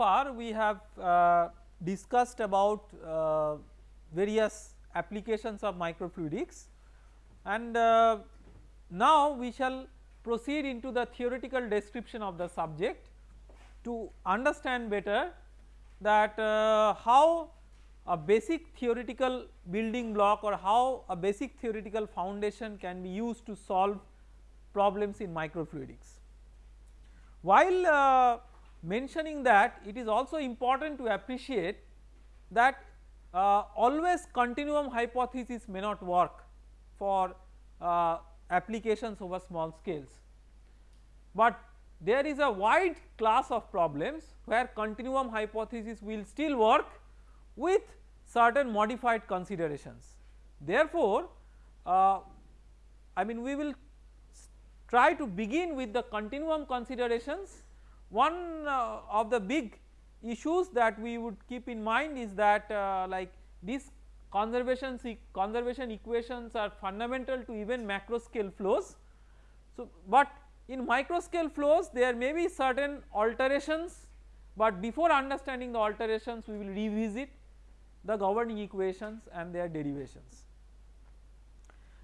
far we have uh, discussed about uh, various applications of microfluidics and uh, now we shall proceed into the theoretical description of the subject to understand better that uh, how a basic theoretical building block or how a basic theoretical foundation can be used to solve problems in microfluidics. While uh, mentioning that it is also important to appreciate that uh, always continuum hypothesis may not work for uh, applications over small scales, but there is a wide class of problems where continuum hypothesis will still work with certain modified considerations. Therefore, uh, I mean we will try to begin with the continuum considerations. One uh, of the big issues that we would keep in mind is that uh, like these conservation conservation equations are fundamental to even macro scale flows. So, but in micro scale flows there may be certain alterations, but before understanding the alterations we will revisit the governing equations and their derivations.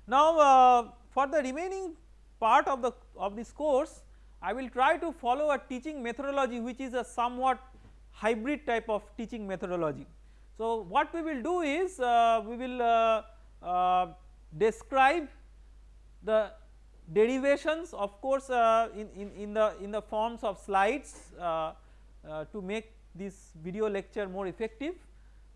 Now uh, for the remaining part of the of this course I will try to follow a teaching methodology which is a somewhat hybrid type of teaching methodology. So what we will do is uh, we will uh, uh, describe the derivations of course uh, in, in, in the in the forms of slides uh, uh, to make this video lecture more effective,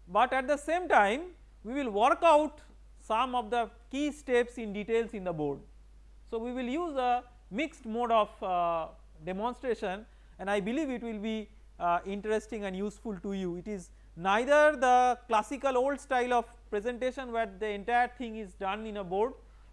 but at the same time we will work out some of the key steps in details in the board. So we will use a mixed mode of demonstration and I believe it will be interesting and useful to you. It is neither the classical old style of presentation where the entire thing is done in a board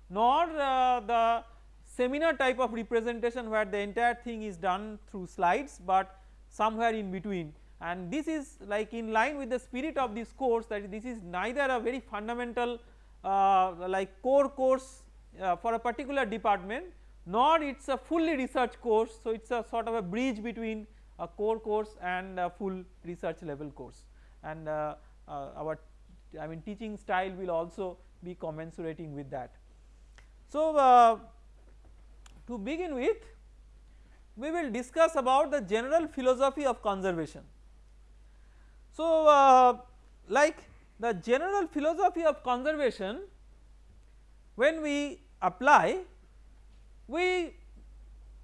nor uh, the seminar type of representation where the entire thing is done through slides, but somewhere in between and this is like in line with the spirit of this course that this is neither a very fundamental uh, like core course uh, for a particular department nor it is a fully research course. So it is a sort of a bridge between a core course and a full research level course and uh, uh, our I mean teaching style will also be commensurating with that. So uh, to begin with we will discuss about the general philosophy of conservation. So uh, like the general philosophy of conservation when we apply we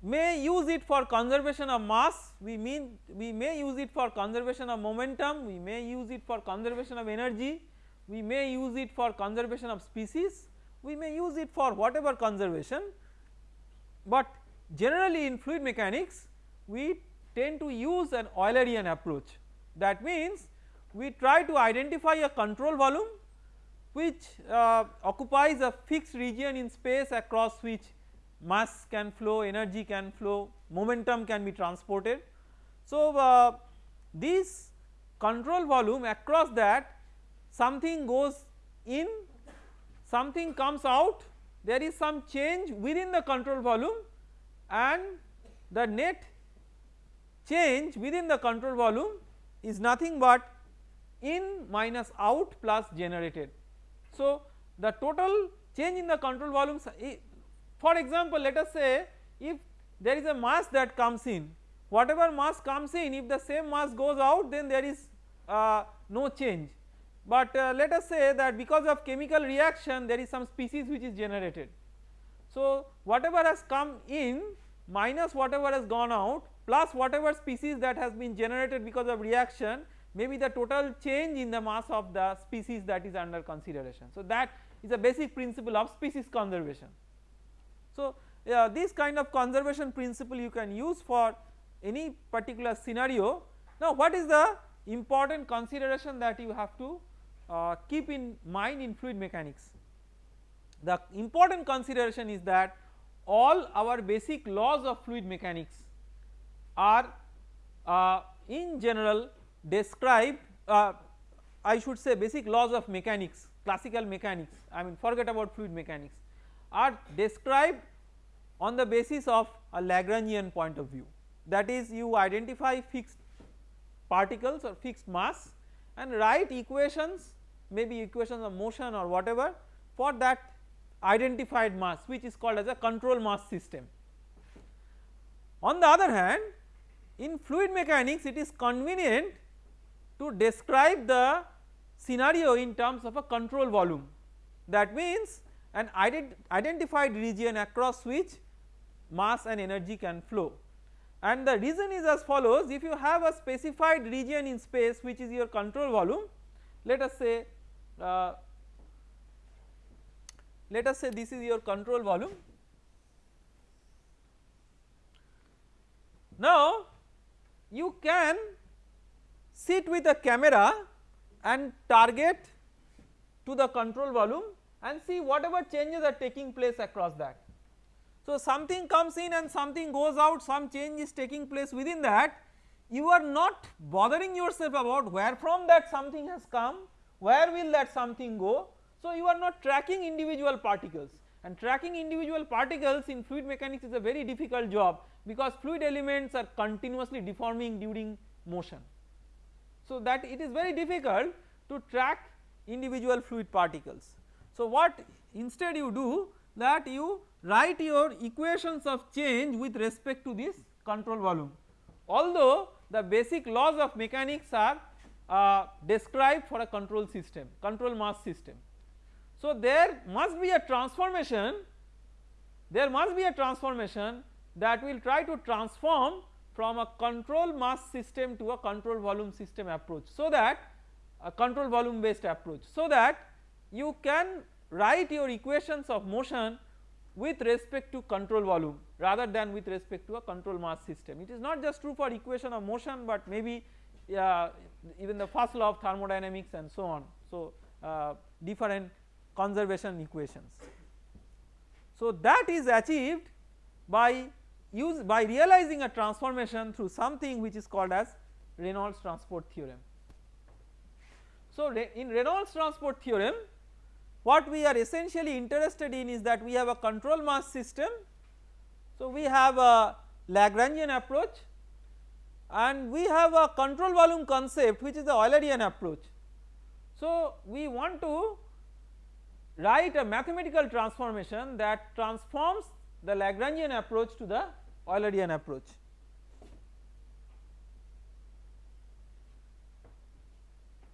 may use it for conservation of mass, we mean we may use it for conservation of momentum, we may use it for conservation of energy, we may use it for conservation of species, we may use it for whatever conservation, but generally in fluid mechanics we tend to use an Eulerian approach. That means we try to identify a control volume which uh, occupies a fixed region in space across which mass can flow, energy can flow, momentum can be transported. So uh, this control volume across that something goes in, something comes out, there is some change within the control volume and the net change within the control volume is nothing but in minus out plus generated. So the total change in the control volume for example, let us say if there is a mass that comes in whatever mass comes in if the same mass goes out then there is uh, no change. But uh, let us say that because of chemical reaction there is some species which is generated. So whatever has come in minus whatever has gone out plus whatever species that has been generated because of reaction may be the total change in the mass of the species that is under consideration. So that is a basic principle of species conservation. So uh, this kind of conservation principle you can use for any particular scenario. Now what is the important consideration that you have to uh, keep in mind in fluid mechanics? The important consideration is that all our basic laws of fluid mechanics are uh, in general described uh, I should say basic laws of mechanics classical mechanics I mean forget about fluid mechanics are described on the basis of a Lagrangian point of view that is you identify fixed particles or fixed mass and write equations maybe equations of motion or whatever for that identified mass which is called as a control mass system. On the other hand in fluid mechanics it is convenient to describe the scenario in terms of a control volume that means an ident identified region across which mass and energy can flow and the reason is as follows if you have a specified region in space which is your control volume let us say uh, let us say this is your control volume. Now you can sit with a camera and target to the control volume and see whatever changes are taking place across that. So something comes in and something goes out some change is taking place within that you are not bothering yourself about where from that something has come where will that something go so, you are not tracking individual particles and tracking individual particles in fluid mechanics is a very difficult job because fluid elements are continuously deforming during motion. So, that it is very difficult to track individual fluid particles. So, what instead you do that you write your equations of change with respect to this control volume although the basic laws of mechanics are uh, described for a control system control mass system. So, there must be a transformation there must be a transformation that will try to transform from a control mass system to a control volume system approach. So, that a control volume based approach so that you can write your equations of motion with respect to control volume rather than with respect to a control mass system. It is not just true for equation of motion but maybe uh, even the first law of thermodynamics and so on. So, uh, different conservation equations. So that is achieved by use by realizing a transformation through something which is called as Reynolds transport theorem. So in Reynolds transport theorem what we are essentially interested in is that we have a control mass system. So we have a Lagrangian approach and we have a control volume concept which is the Eulerian approach. So we want to write a mathematical transformation that transforms the Lagrangian approach to the Eulerian approach.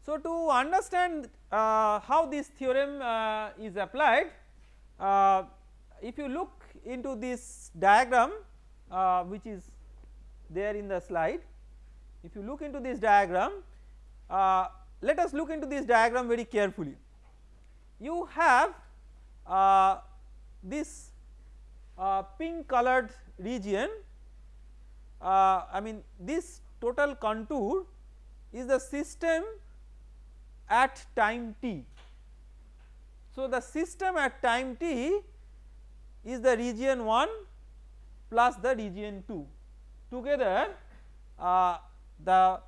So to understand uh, how this theorem uh, is applied uh, if you look into this diagram uh, which is there in the slide if you look into this diagram uh, let us look into this diagram very carefully. You have uh, this pink colored region I mean this total contour is the system at time t. So, the system at time t is the region 1 plus the region 2 together uh, the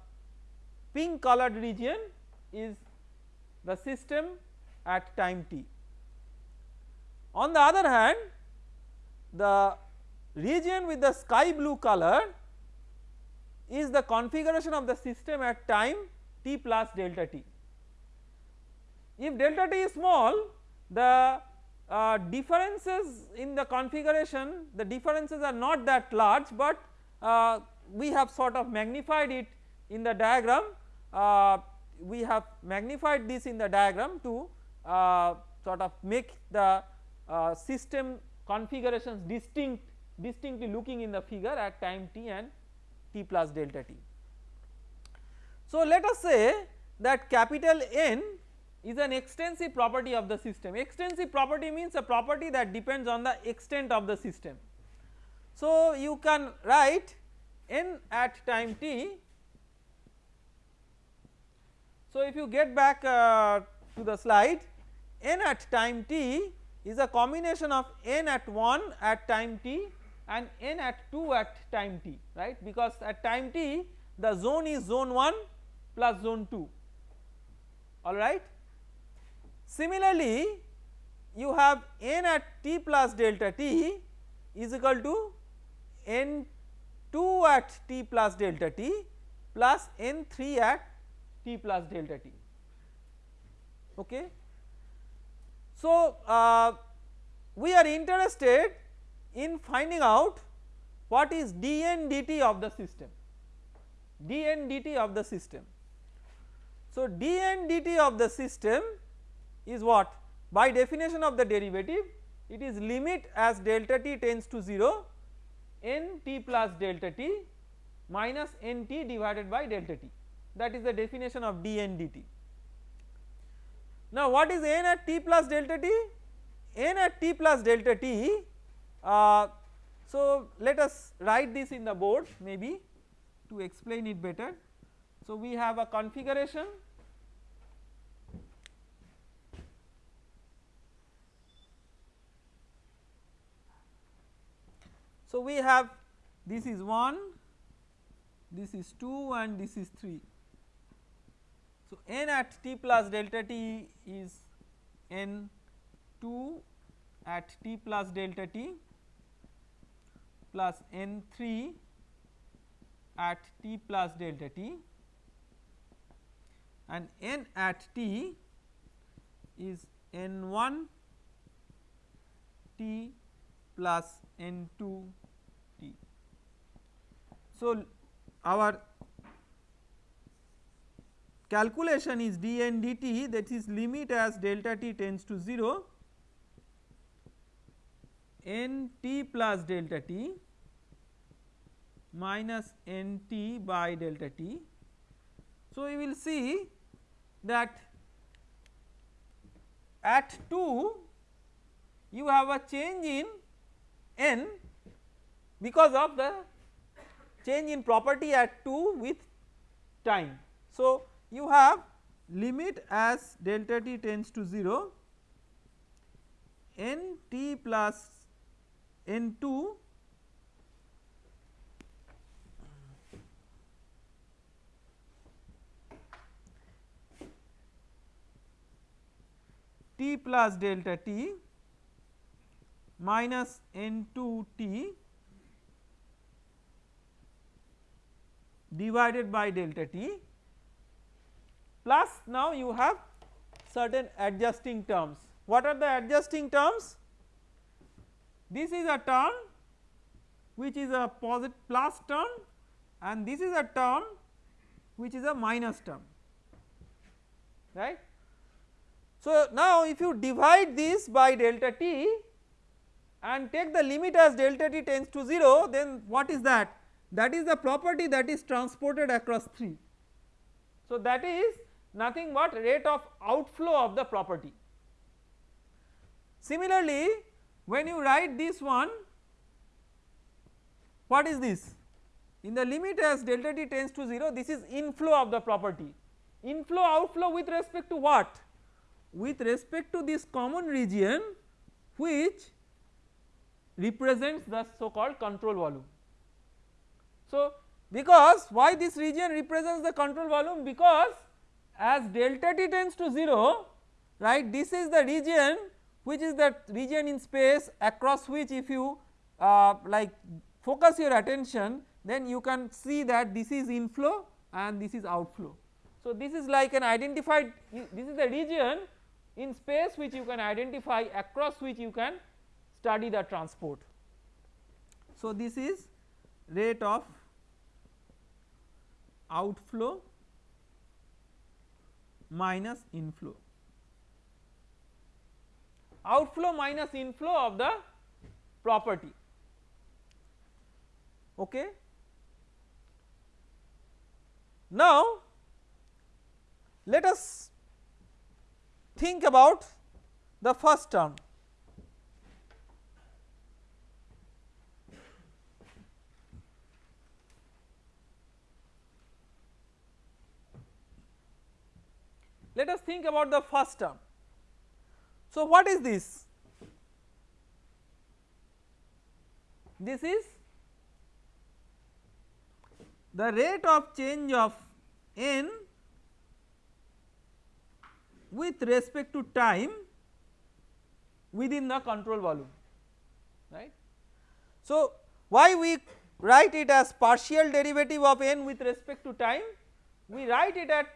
pink colored region is the system at time t. On the other hand the region with the sky blue color is the configuration of the system at time t plus delta t. If delta t is small the uh, differences in the configuration the differences are not that large but uh, we have sort of magnified it in the diagram uh, we have magnified this in the diagram to uh, sort of make the uh, system configurations distinct distinctly looking in the figure at time t and t plus delta t. So let us say that capital N is an extensive property of the system extensive property means a property that depends on the extent of the system. So you can write n at time t so if you get back uh, to the slide n at time t is a combination of n at 1 at time t and n at 2 at time t right because at time t the zone is zone 1 plus zone 2 alright. Similarly you have n at t plus delta t is equal to n 2 at t plus delta t plus n 3 at t plus delta t okay. So uh, we are interested in finding out what is dn dt of the system dn dt of the system. So dn dt of the system is what by definition of the derivative it is limit as delta t tends to 0 n t plus delta t minus n t divided by delta t that is the definition of dn dt. Now what is n at t plus delta t? n at t plus delta t uh, so let us write this in the board maybe to explain it better. So we have a configuration So we have this is 1, this is 2 and this is 3. So n at t plus delta t is n 2 at t plus delta t plus n 3 at t plus delta t and n at t is n 1 t plus n 2 t. So our calculation is dn dt that is limit as delta t tends to 0 n t plus delta t minus n t by delta t. So, we will see that at 2 you have a change in n because of the change in property at 2 with time. So, you have limit as delta t tends to 0 n t plus n 2 t plus delta t minus n 2 t divided by delta t plus now you have certain adjusting terms. What are the adjusting terms? This is a term which is a positive plus term and this is a term which is a minus term right. So now if you divide this by delta t and take the limit as delta t tends to 0 then what is that? That is the property that is transported across 3. So that is nothing but rate of outflow of the property. Similarly, when you write this one what is this? In the limit as delta t tends to 0 this is inflow of the property. Inflow outflow with respect to what? With respect to this common region which represents the so called control volume. So because why this region represents the control volume because as delta t tends to 0 right this is the region which is that region in space across which if you uh, like focus your attention then you can see that this is inflow and this is outflow. So this is like an identified this is the region in space which you can identify across which you can study the transport. So this is rate of outflow minus inflow. Outflow minus inflow of the property. Okay. Now let us think about the first term Let us think about the first term. So what is this? This is the rate of change of n with respect to time within the control volume right. So why we write it as partial derivative of n with respect to time we write it at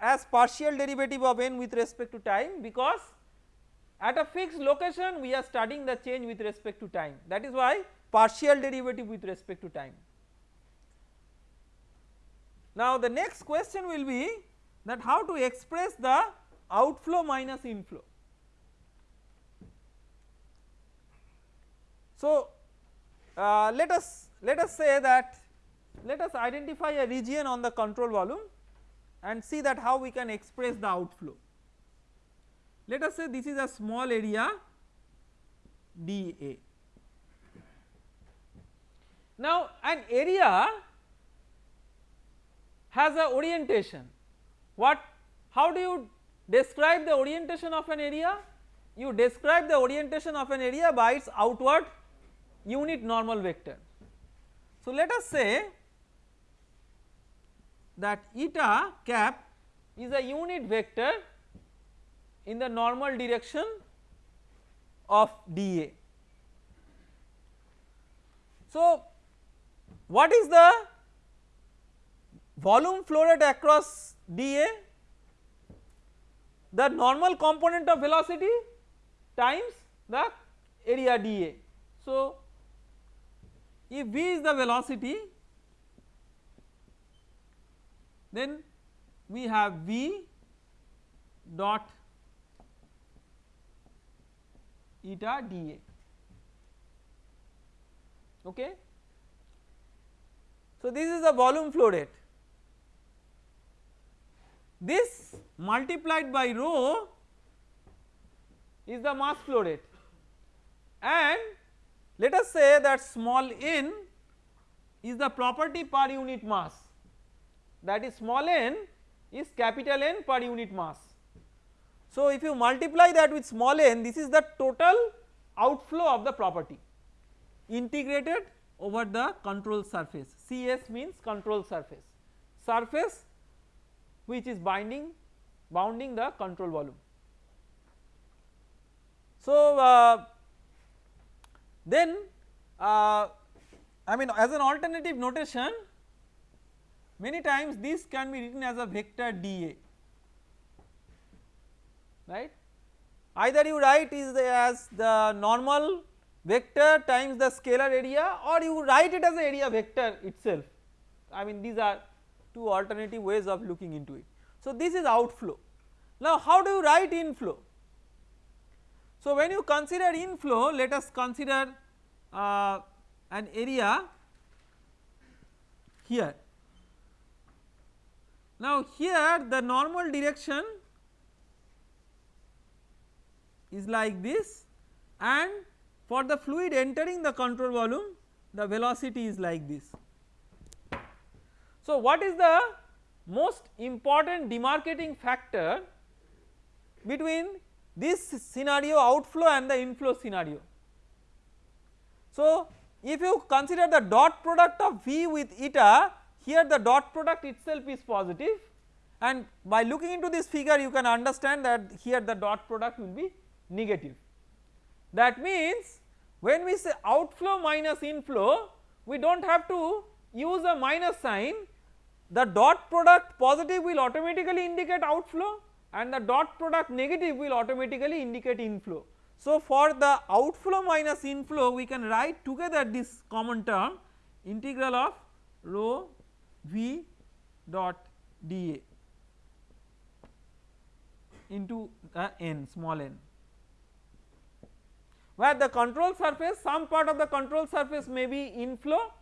as partial derivative of n with respect to time because at a fixed location we are studying the change with respect to time that is why partial derivative with respect to time. Now the next question will be that how to express the outflow minus inflow. So uh, let us let us say that let us identify a region on the control volume and see that how we can express the outflow. Let us say this is a small area dA. Now an area has a orientation what how do you describe the orientation of an area you describe the orientation of an area by its outward unit normal vector. So let us say that eta cap is a unit vector in the normal direction of dA. So what is the volume flow rate across dA? The normal component of velocity times the area dA. So if v is the velocity then we have v dot eta dA. Okay. So this is the volume flow rate. This multiplied by rho is the mass flow rate. And let us say that small n is the property per unit mass that is small n is capital N per unit mass. So if you multiply that with small n this is the total outflow of the property integrated over the control surface CS means control surface surface which is binding bounding the control volume. So uh, then uh, I mean as an alternative notation many times this can be written as a vector dA right either you write is as the normal vector times the scalar area or you write it as a area vector itself I mean these are two alternative ways of looking into it. So this is outflow now how do you write inflow so, when you consider inflow let us consider uh, an area here. Now here the normal direction is like this and for the fluid entering the control volume the velocity is like this. So what is the most important demarcating factor between this scenario outflow and the inflow scenario. So if you consider the dot product of V with eta here the dot product itself is positive and by looking into this figure you can understand that here the dot product will be negative. That means when we say outflow minus inflow we do not have to use a minus sign the dot product positive will automatically indicate outflow and the dot product negative will automatically indicate inflow. So for the outflow minus inflow we can write together this common term integral of rho v dot dA into the n small n where the control surface some part of the control surface may be inflow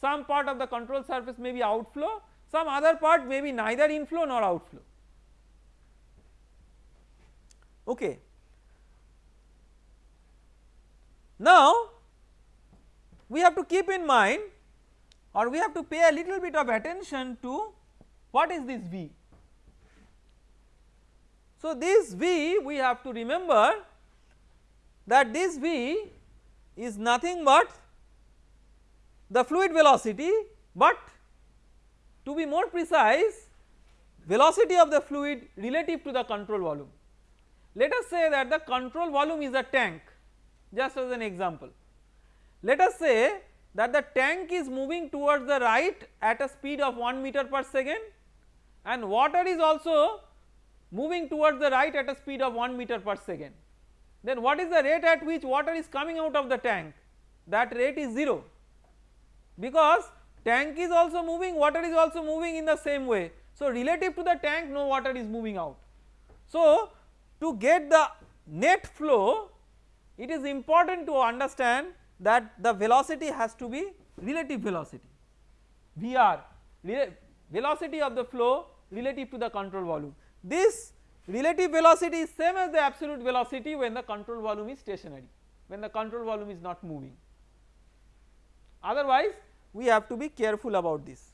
some part of the control surface may be outflow some other part may be neither inflow nor outflow okay. Now we have to keep in mind or we have to pay a little bit of attention to what is this V. So this V we have to remember that this V is nothing but the fluid velocity but to be more precise velocity of the fluid relative to the control volume. Let us say that the control volume is a tank just as an example. Let us say that the tank is moving towards the right at a speed of 1 meter per second and water is also moving towards the right at a speed of 1 meter per second. Then what is the rate at which water is coming out of the tank? That rate is 0 because tank is also moving water is also moving in the same way. So relative to the tank no water is moving out. So to get the net flow it is important to understand that the velocity has to be relative velocity VR velocity of the flow relative to the control volume. This relative velocity is same as the absolute velocity when the control volume is stationary when the control volume is not moving otherwise we have to be careful about this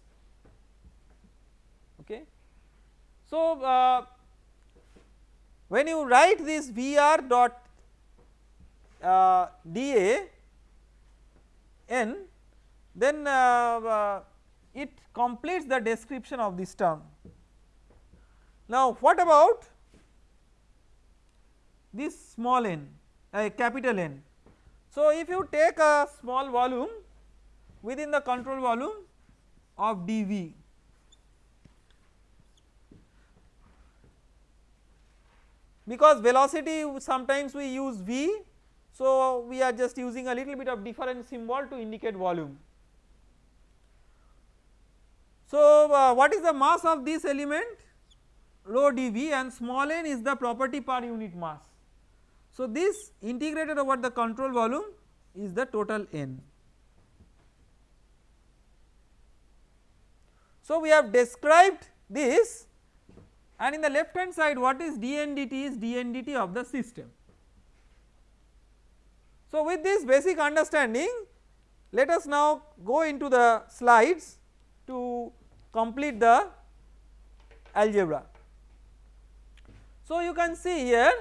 okay. So uh, when you write this Vr dot uh, dA n then uh, uh, it completes the description of this term. Now what about this small n a uh, capital N. So if you take a small volume within the control volume of dV because velocity sometimes we use V so we are just using a little bit of different symbol to indicate volume. So uh, what is the mass of this element rho dV and small n is the property per unit mass. So this integrated over the control volume is the total n. So we have described this and in the left hand side what is dn dt is dn dt of the system. So with this basic understanding let us now go into the slides to complete the algebra. So you can see here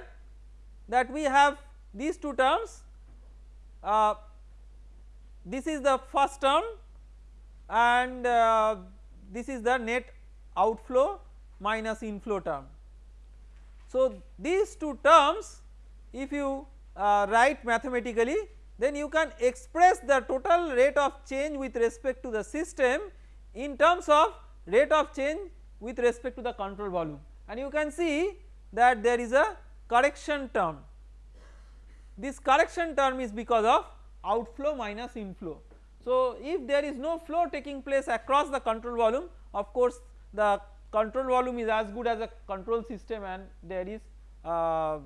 that we have these two terms uh, this is the first term and uh, this is the net outflow minus inflow term. So these two terms if you uh, write mathematically then you can express the total rate of change with respect to the system in terms of rate of change with respect to the control volume and you can see that there is a correction term. This correction term is because of outflow minus inflow. So if there is no flow taking place across the control volume of course the control volume is as good as a control system and there is uh,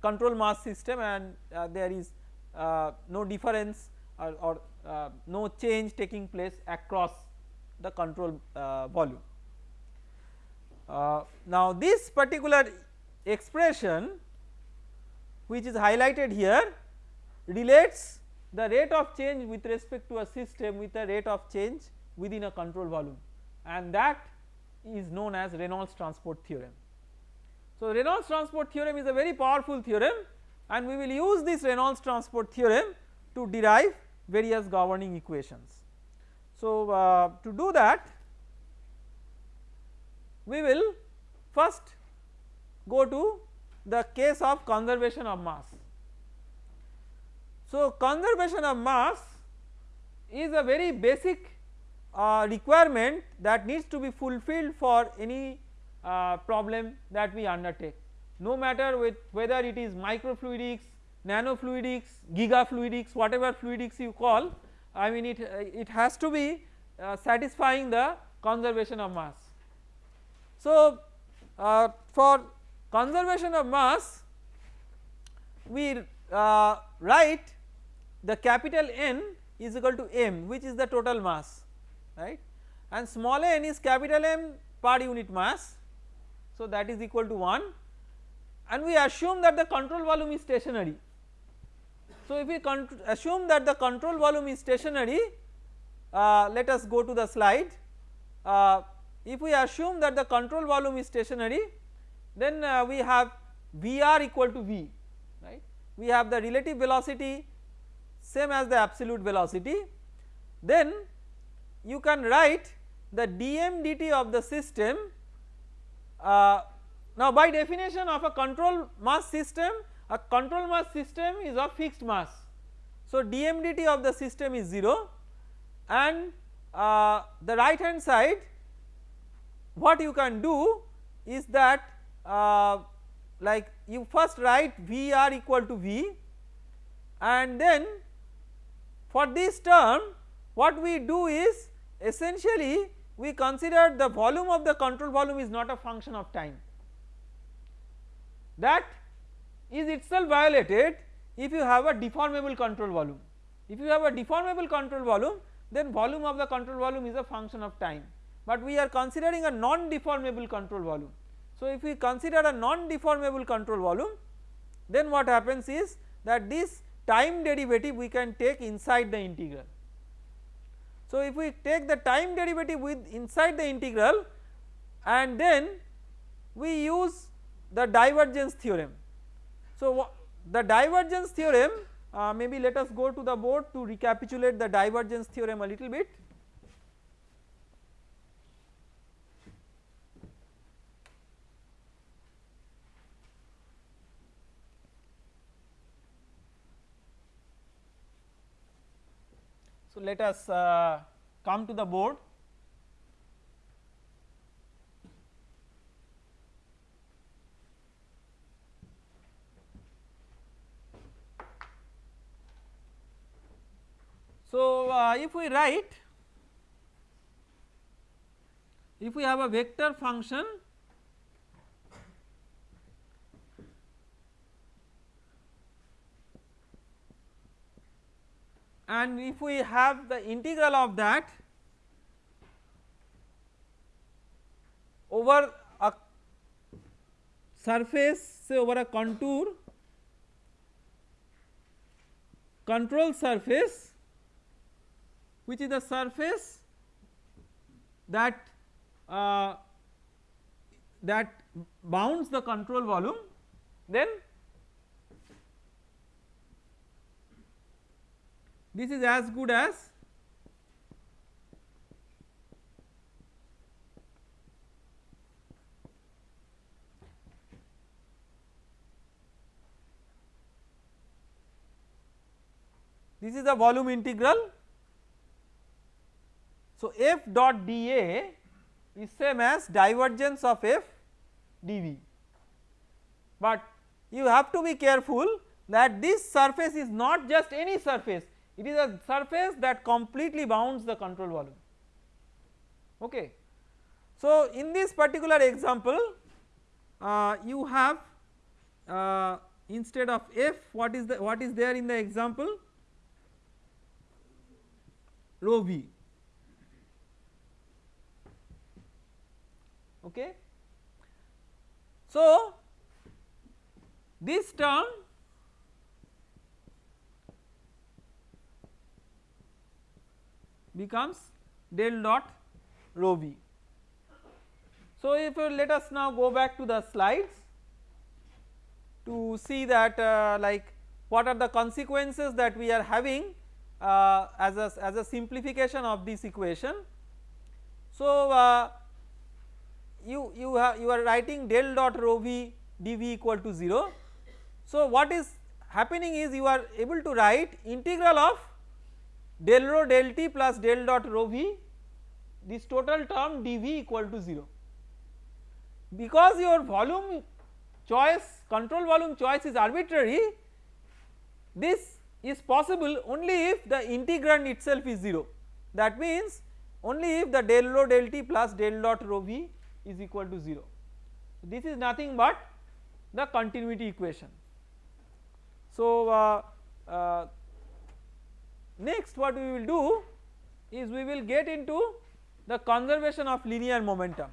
control mass system and uh, there is uh, no difference or, or uh, no change taking place across the control volume. Now this particular expression which is highlighted here relates the rate of change with respect to a system with a rate of change within a control volume and that is known as Reynolds transport theorem. So Reynolds transport theorem is a very powerful theorem and we will use this Reynolds transport theorem to derive various governing equations. So uh, to do that we will first go to the case of conservation of mass. So conservation of mass is a very basic uh, requirement that needs to be fulfilled for any uh, problem that we undertake no matter with whether it is microfluidics, nanofluidics, gigafluidics whatever fluidics you call I mean it, it has to be uh, satisfying the conservation of mass. So uh, for conservation of mass we uh, write the capital N is equal to m which is the total mass right and small n is capital M per unit mass. So that is equal to 1 and we assume that the control volume is stationary. So if we assume that the control volume is stationary uh, let us go to the slide. Uh, if we assume that the control volume is stationary then uh, we have Vr equal to V right? We have the relative velocity same as the absolute velocity. Then you can write the dm dt of the system uh, now by definition of a control mass system a control mass system is of fixed mass. So dm dt of the system is 0 and uh, the right hand side what you can do is that uh, like you first write Vr equal to V and then for this term what we do is essentially we consider the volume of the control volume is not a function of time that is itself violated if you have a deformable control volume. If you have a deformable control volume then volume of the control volume is a function of time but we are considering a non deformable control volume. So if we consider a non deformable control volume then what happens is that this time derivative we can take inside the integral. So if we take the time derivative with inside the integral and then we use the divergence theorem. So the divergence theorem uh, maybe let us go to the board to recapitulate the divergence theorem a little bit. Let us uh, come to the board. So, uh, if we write if we have a vector function and if we have the integral of that over a surface say over a contour control surface which is the surface that uh, that bounds the control volume then this is as good as this is the volume integral. So, f dot dA is same as divergence of f dV, but you have to be careful that this surface is not just any surface it is a surface that completely bounds the control volume okay. So in this particular example uh, you have uh, instead of f what is the what is there in the example rho v okay. So this term becomes del dot rho v. So if you let us now go back to the slides to see that uh, like what are the consequences that we are having uh, as a as a simplification of this equation. So uh, you you have you are writing del dot rho v dv equal to 0. So what is happening is you are able to write integral of del rho del t plus del dot rho v this total term dv equal to 0 because your volume choice control volume choice is arbitrary this is possible only if the integrand itself is 0 that means only if the del rho del t plus del dot rho v is equal to 0. This is nothing but the continuity equation. So, uh, uh, next what we will do is we will get into the conservation of linear momentum.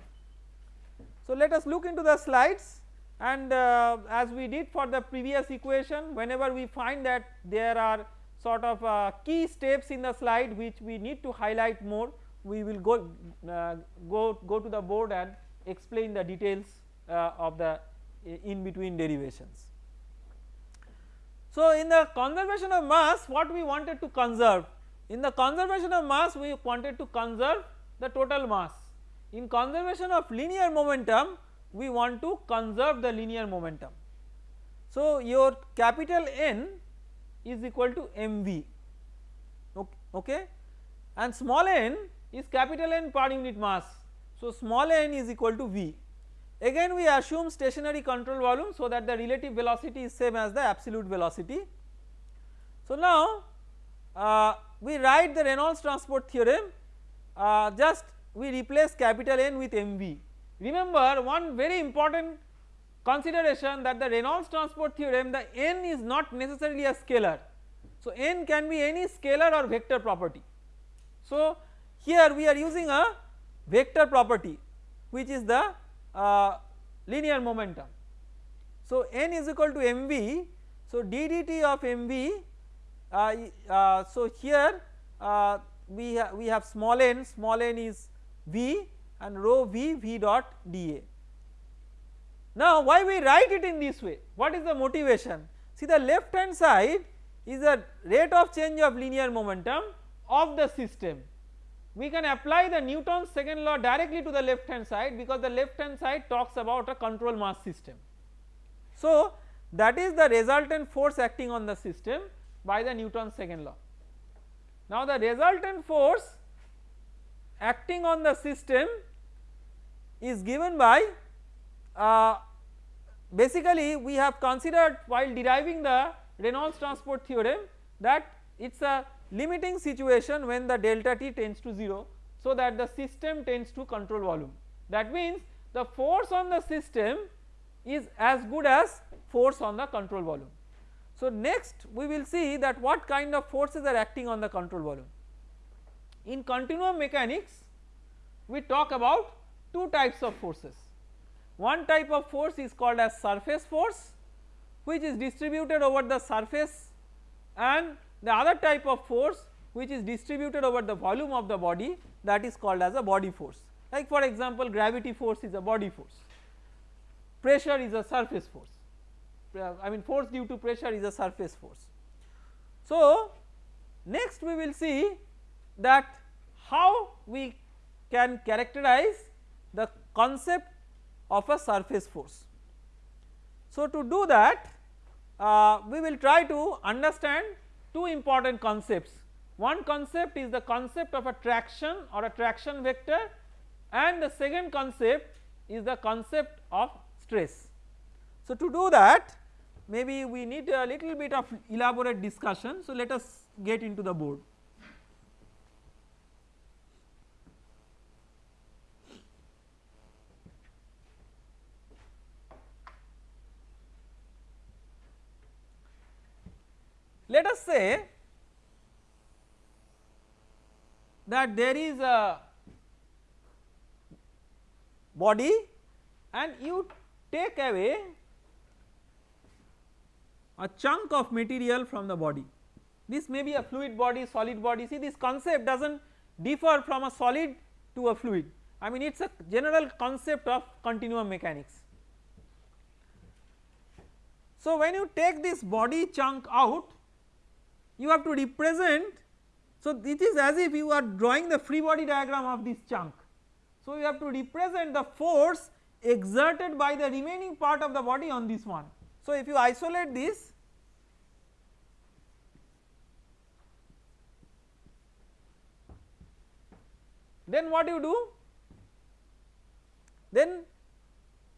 So, let us look into the slides and uh, as we did for the previous equation whenever we find that there are sort of uh, key steps in the slide which we need to highlight more we will go uh, go go to the board and explain the details uh, of the in between derivations. So in the conservation of mass what we wanted to conserve in the conservation of mass we wanted to conserve the total mass in conservation of linear momentum we want to conserve the linear momentum. So your capital N is equal to mv okay and small n is capital N per unit mass. So, small n is equal to V. Again we assume stationary control volume so that the relative velocity is same as the absolute velocity. So, now uh, we write the Reynolds transport theorem uh, just we replace capital N with mv. Remember one very important consideration that the Reynolds transport theorem the n is not necessarily a scalar. So, n can be any scalar or vector property. So, here we are using a vector property which is the uh, linear momentum. So, n is equal to mv. So, d dt of mv uh, uh, so here uh, we, ha we have small n small n is v and rho v v dot dA. Now why we write it in this way what is the motivation see the left hand side is the rate of change of linear momentum of the system we can apply the Newton's second law directly to the left hand side because the left hand side talks about a control mass system. So that is the resultant force acting on the system by the Newton's second law. Now the resultant force acting on the system is given by uh, basically we have considered while deriving the Reynolds transport theorem that it is a limiting situation when the delta t tends to 0 so that the system tends to control volume that means the force on the system is as good as force on the control volume. So next we will see that what kind of forces are acting on the control volume. In continuum mechanics we talk about two types of forces. One type of force is called as surface force which is distributed over the surface and the other type of force which is distributed over the volume of the body that is called as a body force like for example gravity force is a body force, pressure is a surface force I mean force due to pressure is a surface force. So next we will see that how we can characterize the concept of a surface force. So to do that uh, we will try to understand two important concepts. One concept is the concept of a traction or a traction vector and the second concept is the concept of stress. So to do that maybe we need a little bit of elaborate discussion so let us get into the board. Let us say that there is a body and you take away a chunk of material from the body. This may be a fluid body, solid body see this concept does not differ from a solid to a fluid I mean it is a general concept of continuum mechanics. So when you take this body chunk out you have to represent so it is as if you are drawing the free body diagram of this chunk. So you have to represent the force exerted by the remaining part of the body on this one. So if you isolate this then what you do? Then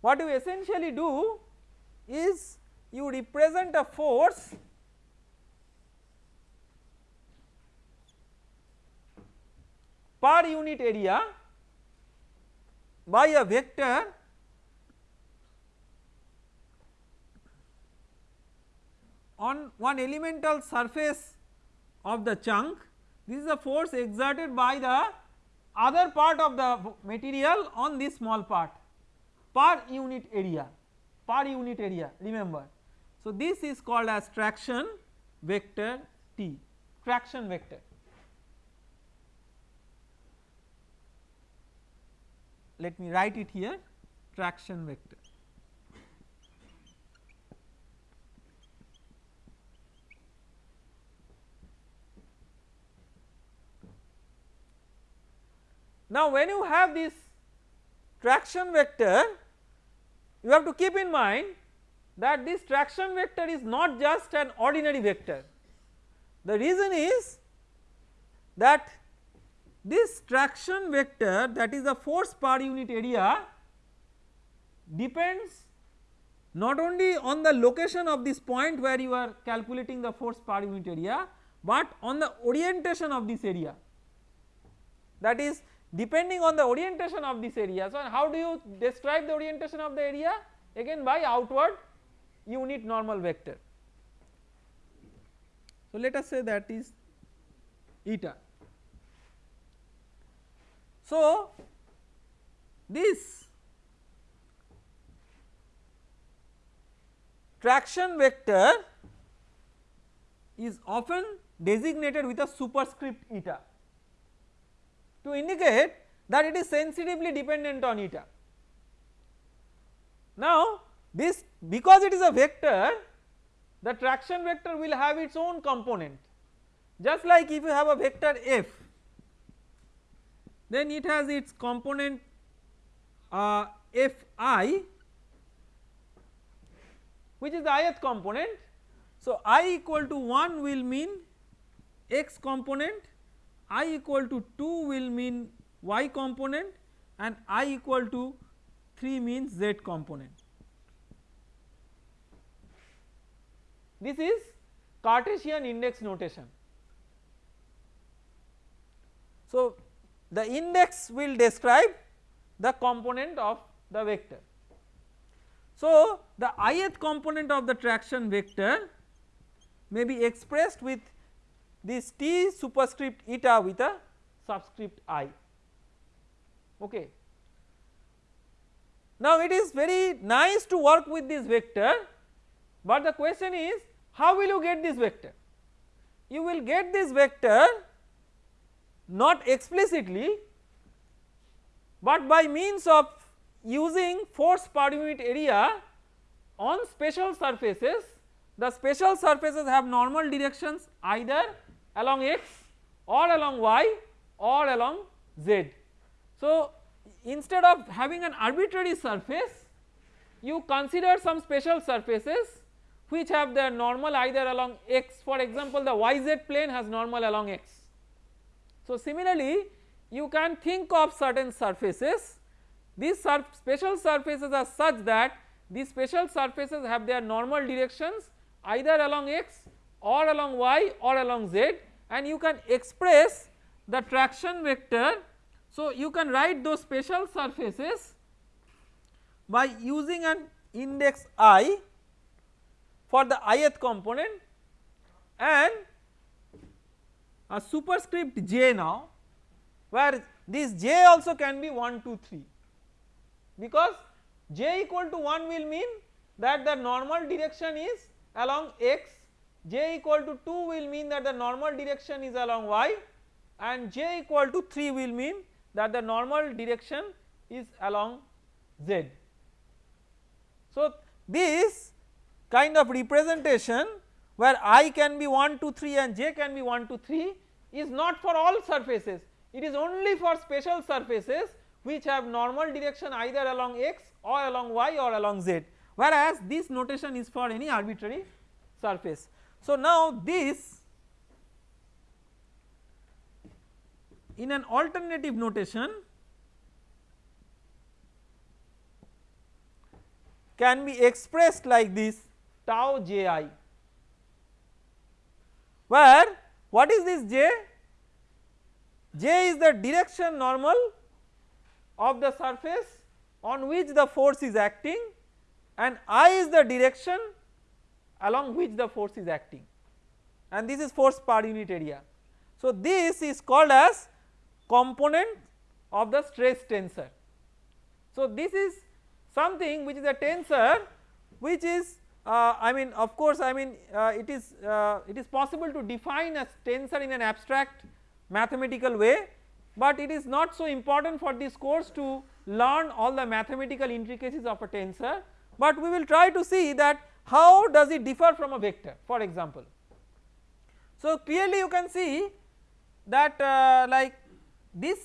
what you essentially do is you represent a force per unit area by a vector on one elemental surface of the chunk this is the force exerted by the other part of the material on this small part per unit area per unit area remember. So this is called as traction vector T traction vector let me write it here traction vector. Now when you have this traction vector you have to keep in mind that this traction vector is not just an ordinary vector. The reason is that this traction vector that is the force per unit area depends not only on the location of this point where you are calculating the force per unit area, but on the orientation of this area that is depending on the orientation of this area. So, how do you describe the orientation of the area again by outward unit normal vector. So, let us say that is eta. So, this traction vector is often designated with a superscript eta to indicate that it is sensitively dependent on eta. Now this because it is a vector the traction vector will have its own component just like if you have a vector f then it has its component uh, fi which is the ith component. So, i equal to 1 will mean x component, i equal to 2 will mean y component and i equal to 3 means z component. This is Cartesian index notation. So, the index will describe the component of the vector. So, the ith component of the traction vector may be expressed with this t superscript eta with a subscript i okay. Now it is very nice to work with this vector but the question is how will you get this vector? You will get this vector not explicitly but by means of using force per unit area on special surfaces the special surfaces have normal directions either along x or along y or along z. So instead of having an arbitrary surface you consider some special surfaces which have their normal either along x for example the yz plane has normal along x. So similarly you can think of certain surfaces these special surfaces are such that these special surfaces have their normal directions either along x or along y or along z and you can express the traction vector. So you can write those special surfaces by using an index i for the ith component and a superscript j now where this j also can be 1 2 3 because j equal to 1 will mean that the normal direction is along x j equal to 2 will mean that the normal direction is along y and j equal to 3 will mean that the normal direction is along z. So this kind of representation where i can be 1 2 3 and j can be 1 2 3 is not for all surfaces. It is only for special surfaces which have normal direction either along x or along y or along z. Whereas this notation is for any arbitrary surface. So now this in an alternative notation can be expressed like this tau j i where what is this j? j is the direction normal of the surface on which the force is acting and i is the direction along which the force is acting and this is force per unit area. So this is called as component of the stress tensor. So this is something which is a tensor which is uh, I mean of course I mean uh, it is uh, it is possible to define a tensor in an abstract mathematical way but it is not so important for this course to learn all the mathematical intricacies of a tensor but we will try to see that how does it differ from a vector for example. So clearly you can see that uh, like this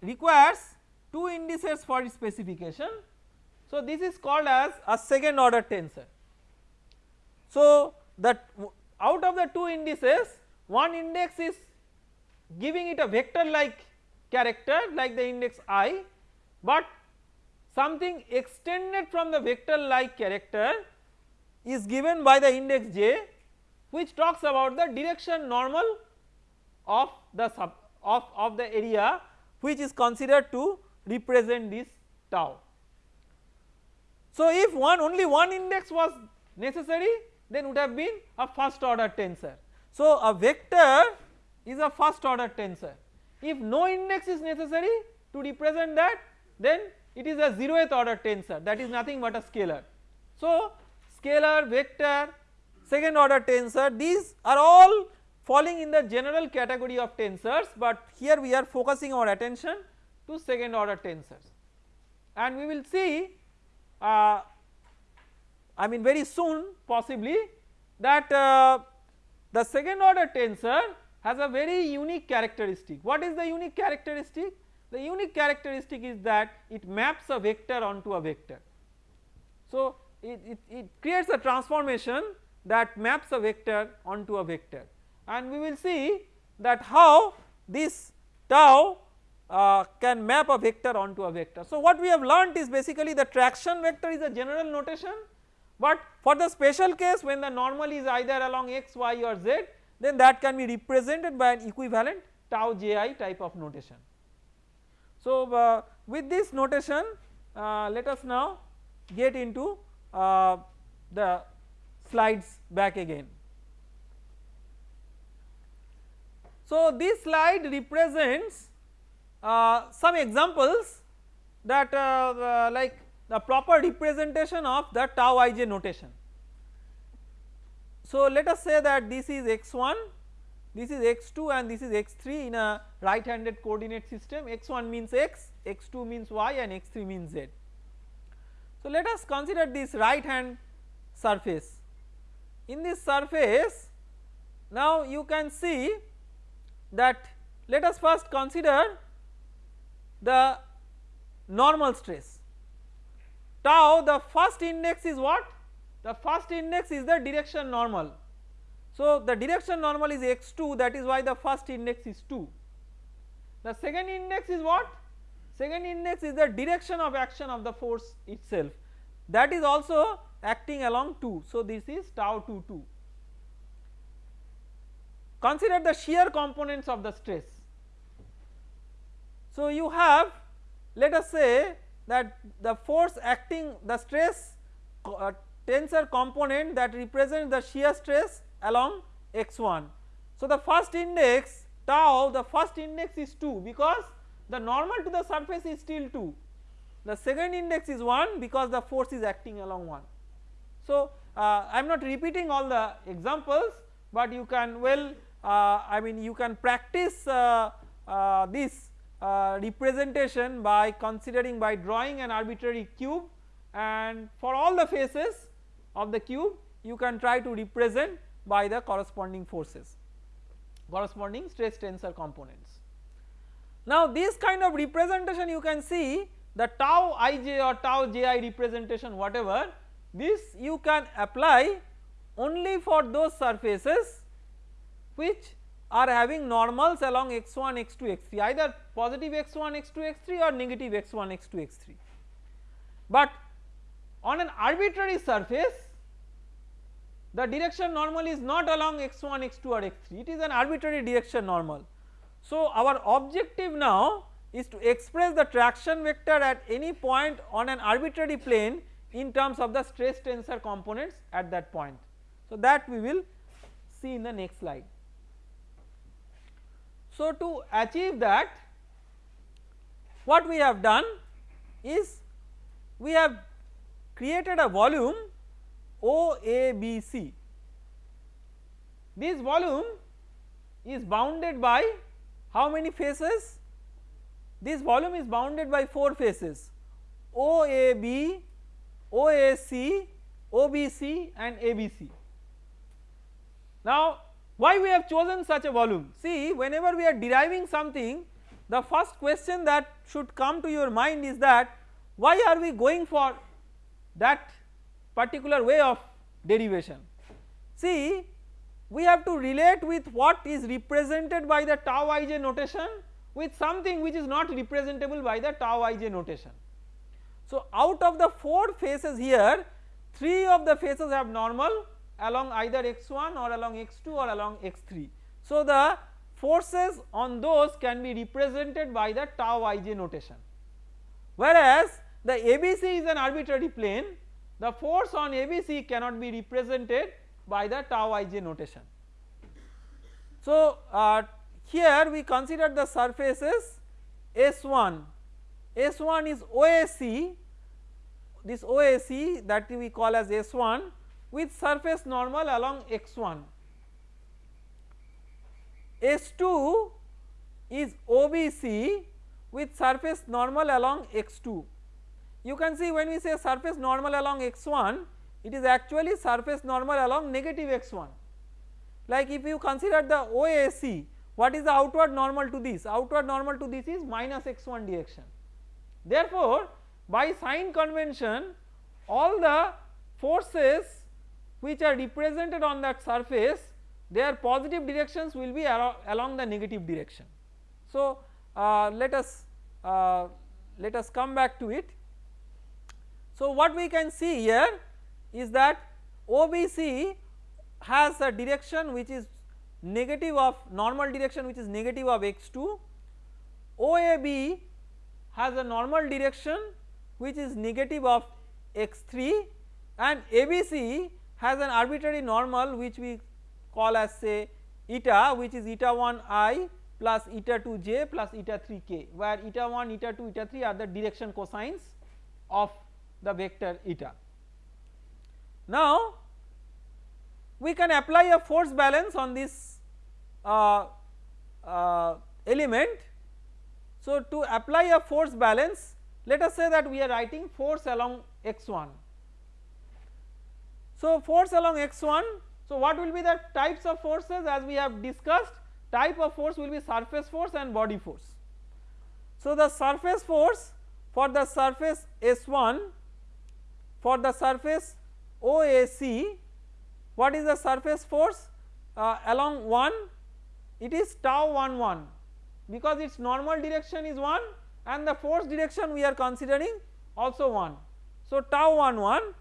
requires two indices for its specification. So this is called as a second order tensor. So that out of the two indices one index is giving it a vector like character like the index i but something extended from the vector like character is given by the index j which talks about the direction normal of the sub of, of the area which is considered to represent this tau. So if one only one index was necessary then would have been a first order tensor. So a vector is a first order tensor if no index is necessary to represent that then it is a zeroth order tensor that is nothing but a scalar. So scalar, vector, second order tensor these are all falling in the general category of tensors but here we are focusing our attention to second order tensors and we will see uh, I mean very soon possibly that uh, the second order tensor has a very unique characteristic. What is the unique characteristic? The unique characteristic is that it maps a vector onto a vector. So it, it, it creates a transformation that maps a vector onto a vector and we will see that how this tau uh, can map a vector onto a vector. So what we have learnt is basically the traction vector is a general notation but for the special case when the normal is either along x, y or z then that can be represented by an equivalent tau ji type of notation. So uh, with this notation uh, let us now get into uh, the slides back again. So this slide represents uh, some examples that uh, uh, like the proper representation of the tau ij notation. So let us say that this is x1 this is x2 and this is x3 in a right handed coordinate system x1 means x x2 means y and x3 means z. So let us consider this right hand surface in this surface now you can see that let us first consider the normal stress tau the first index is what? The first index is the direction normal. So the direction normal is x2 that is why the first index is 2 the second index is what? Second index is the direction of action of the force itself. That is also acting along 2 so this is tau 2 2 consider the shear components of the stress. So you have let us say that the force acting the stress uh, tensor component that represents the shear stress along x1. So the first index tau the first index is 2 because the normal to the surface is still 2 the second index is 1 because the force is acting along 1. So uh, I am not repeating all the examples but you can well uh, I mean you can practice uh, uh this uh, representation by considering by drawing an arbitrary cube and for all the faces of the cube you can try to represent by the corresponding forces corresponding stress tensor components. Now this kind of representation you can see the tau ij or tau ji representation whatever this you can apply only for those surfaces which are having normals along x1 x2 x3 either positive x1 x2 x3 or negative x1 x2 x3 but on an arbitrary surface the direction normal is not along x1 x2 or x3 it is an arbitrary direction normal. So our objective now is to express the traction vector at any point on an arbitrary plane in terms of the stress tensor components at that point. So that we will see in the next slide so to achieve that what we have done is we have created a volume OABC. This volume is bounded by how many faces? This volume is bounded by 4 faces OAB, OAC, OBC and ABC. Now why we have chosen such a volume? See whenever we are deriving something the first question that should come to your mind is that why are we going for that particular way of derivation. See we have to relate with what is represented by the tau ij notation with something which is not representable by the tau ij notation. So out of the 4 faces here 3 of the faces have normal along either x1 or along x2 or along x3. So the forces on those can be represented by the tau ij notation whereas the ABC is an arbitrary plane the force on ABC cannot be represented by the tau ij notation. So uh, here we consider the surfaces S1, S1 is OAC this OAC that we call as S1 with surface normal along x1. S2 is OBC with surface normal along x2. You can see when we say surface normal along x1 it is actually surface normal along negative x1 like if you consider the OAC what is the outward normal to this outward normal to this is minus x1 direction. Therefore by sign convention all the forces which are represented on that surface their positive directions will be along the negative direction. So uh, let us uh, let us come back to it. So what we can see here is that OBC has a direction which is negative of normal direction which is negative of x2 OAB has a normal direction which is negative of x3 and ABC has an arbitrary normal which we call as say eta which is eta 1 i plus eta 2 j plus eta 3 k where eta 1 eta 2 eta 3 are the direction cosines of the vector eta. Now we can apply a force balance on this uh, uh, element. So to apply a force balance let us say that we are writing force along x1. So force along x1 so what will be the types of forces as we have discussed type of force will be surface force and body force. So the surface force for the surface S1 for the surface OAC what is the surface force uh, along 1 it is tau 1 1 because its normal direction is 1 and the force direction we are considering also 1. So tau 1 1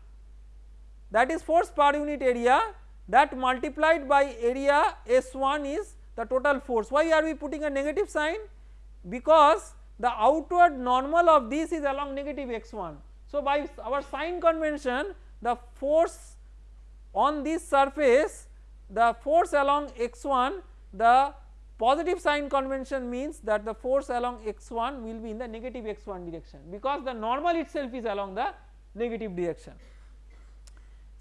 that is force per unit area that multiplied by area S1 is the total force. Why are we putting a negative sign? Because the outward normal of this is along negative x1. So by our sign convention the force on this surface the force along x1 the Positive sign convention means that the force along x1 will be in the negative x1 direction because the normal itself is along the negative direction.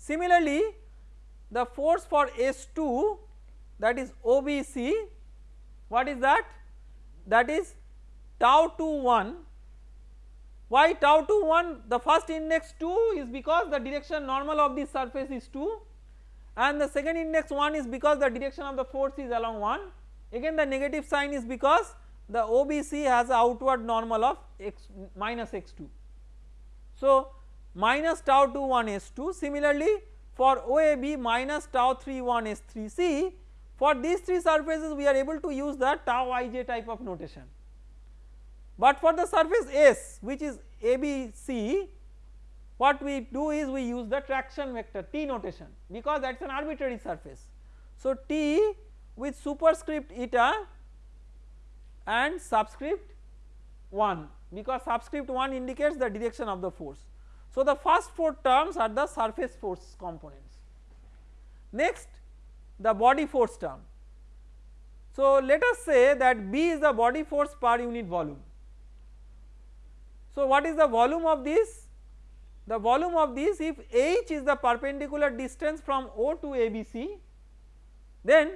Similarly, the force for S2 that is OBC what is that? That is tau 2 1 why tau 2 1 the first index 2 is because the direction normal of this surface is 2 and the second index 1 is because the direction of the force is along 1 again the negative sign is because the OBC has outward normal of x minus x2. So minus tau 2 1 s2 similarly for OAB minus tau 3 1 S3C for these 3 surfaces we are able to use the tau ij type of notation. But for the surface S which is ABC what we do is we use the traction vector T notation because that is an arbitrary surface. So T with superscript eta and subscript 1 because subscript 1 indicates the direction of the force. So the first 4 terms are the surface force components. Next the body force term. So let us say that B is the body force per unit volume. So what is the volume of this? The volume of this if h is the perpendicular distance from O to ABC then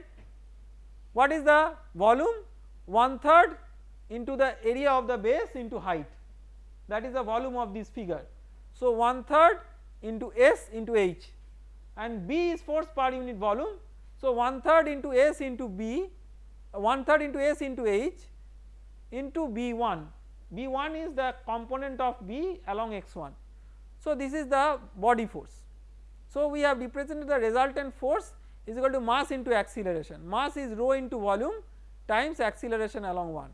what is the volume? One third into the area of the base into height that is the volume of this figure. So one third into S into H and B is force per unit volume. So one third into S into B one third into S into H into B1 B1 is the component of B along x1. So this is the body force. So we have represented the resultant force is equal to mass into acceleration mass is rho into volume times acceleration along 1.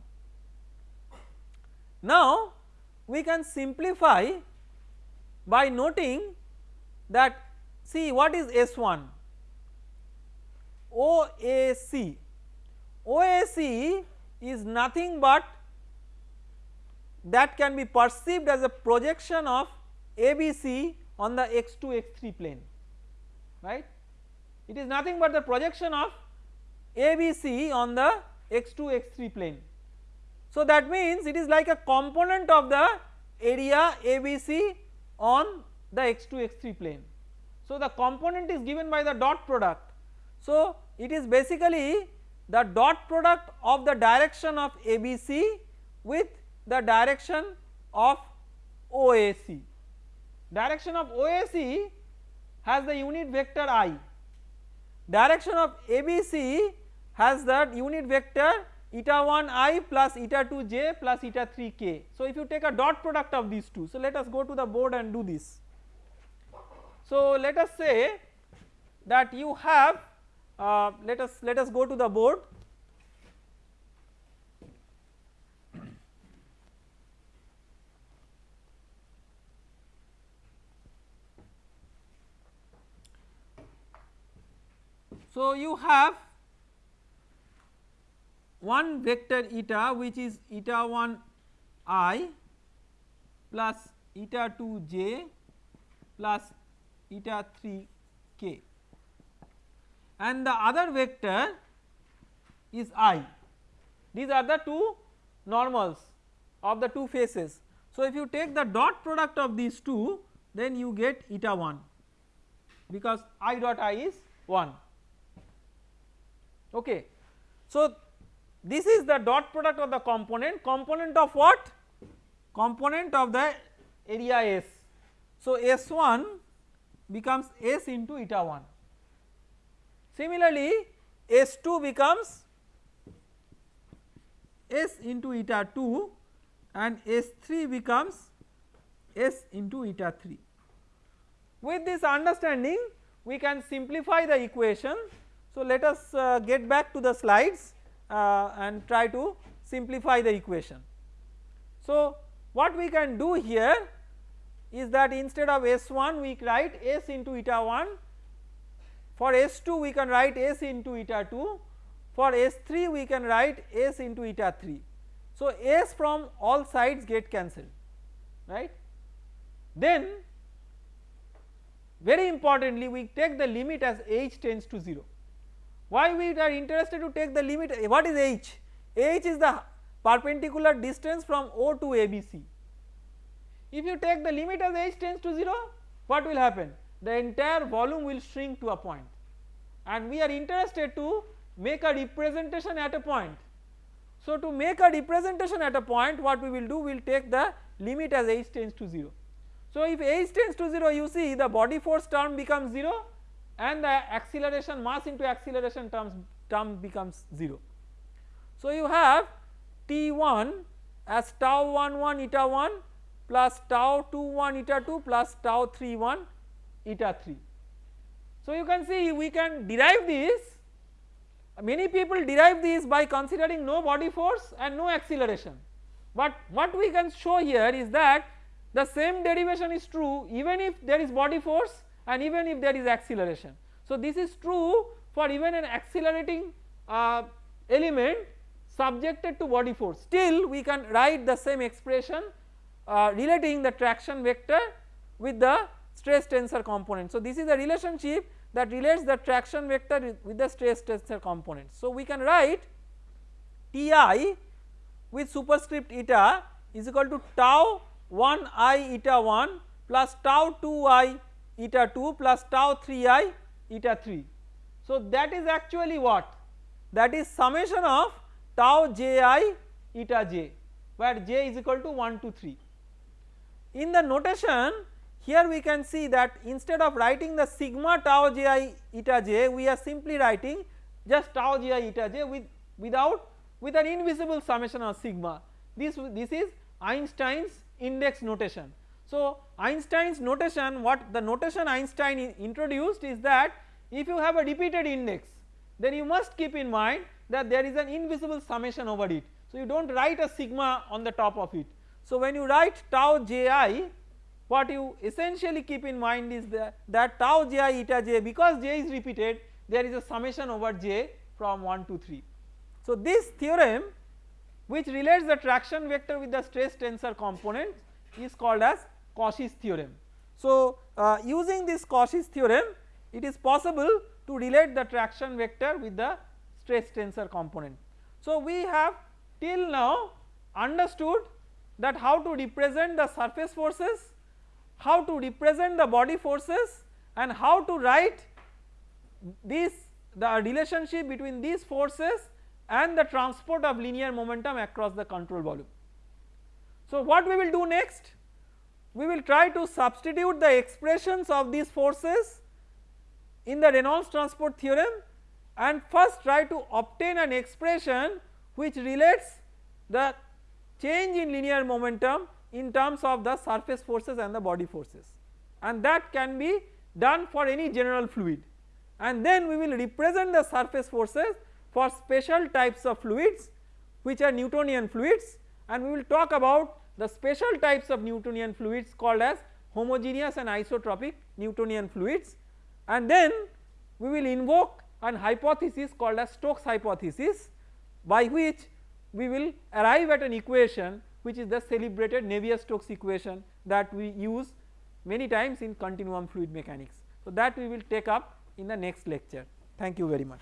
Now we can simplify by noting that see what is S1 OAC OAC is nothing but that can be perceived as a projection of ABC on the x2 x3 plane right? It is nothing but the projection of ABC on the x2 x3 plane. So that means it is like a component of the area ABC on the x2 x3 plane. So the component is given by the dot product. So it is basically the dot product of the direction of ABC with the direction of OAC. Direction of OAC has the unit vector i, direction of ABC has that unit vector eta 1 i plus eta 2 j plus eta 3 k. So if you take a dot product of these two, so let us go to the board and do this. So let us say that you have uh, let us let us go to the board So you have one vector eta which is eta 1 i plus eta 2 j plus eta 3 k and the other vector is i these are the two normals of the two faces. So if you take the dot product of these two then you get eta 1 because i dot i is 1 okay. So this is the dot product of the component, component of what? Component of the area S. So S1 becomes S into eta 1. Similarly S2 becomes S into eta 2 and S3 becomes S into eta 3. With this understanding we can simplify the equation. So let us uh, get back to the slides Uh, and try to simplify the equation. So what we can do here is that instead of S1 we write S into eta 1 for S2 we can write S into eta 2 for S3 we can write S into eta 3. So S from all sides get cancelled right then very importantly we take the limit as h tends to 0 why we are interested to take the limit what is h? h is the perpendicular distance from O to ABC. If you take the limit as h tends to 0 what will happen? The entire volume will shrink to a point and we are interested to make a representation at a point. So to make a representation at a point what we will do we will take the limit as h tends to 0. So if h tends to 0 you see the body force term becomes 0 and the acceleration mass into acceleration terms term becomes 0. So you have T1 as tau 1 1 eta 1 plus tau 2 1 eta 2 plus tau 3 1 eta 3. So you can see we can derive this many people derive this by considering no body force and no acceleration but what we can show here is that the same derivation is true even if there is body force and even if there is acceleration. So this is true for even an accelerating uh, element subjected to body force still we can write the same expression uh, relating the traction vector with the stress tensor component. So this is the relationship that relates the traction vector with the stress tensor component. So we can write Ti with superscript eta is equal to tau 1 i eta 1 plus tau 2 i eta 2 plus tau 3 i eta 3. So that is actually what that is summation of tau j i eta j where j is equal to 1 to 3. In the notation here we can see that instead of writing the sigma tau j i eta j we are simply writing just tau j i eta j with without with an invisible summation of sigma this this is Einstein's index notation so Einstein's notation what the notation Einstein introduced is that if you have a repeated index then you must keep in mind that there is an invisible summation over it. So you do not write a sigma on the top of it. So when you write tau ji what you essentially keep in mind is that, that tau ji eta j because j is repeated there is a summation over j from 1 to 3. So this theorem which relates the traction vector with the stress tensor component is called as Cauchy's theorem. So uh, using this Cauchy's theorem it is possible to relate the traction vector with the stress tensor component. So we have till now understood that how to represent the surface forces, how to represent the body forces and how to write this the relationship between these forces and the transport of linear momentum across the control volume. So what we will do next? We will try to substitute the expressions of these forces in the Reynolds transport theorem and first try to obtain an expression which relates the change in linear momentum in terms of the surface forces and the body forces. And that can be done for any general fluid. And then we will represent the surface forces for special types of fluids which are Newtonian fluids. And we will talk about the special types of Newtonian fluids called as homogeneous and isotropic Newtonian fluids and then we will invoke an hypothesis called as Stokes hypothesis by which we will arrive at an equation which is the celebrated Navier-Stokes equation that we use many times in continuum fluid mechanics. So that we will take up in the next lecture. Thank you very much.